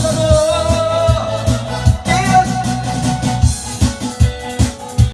Barcelona.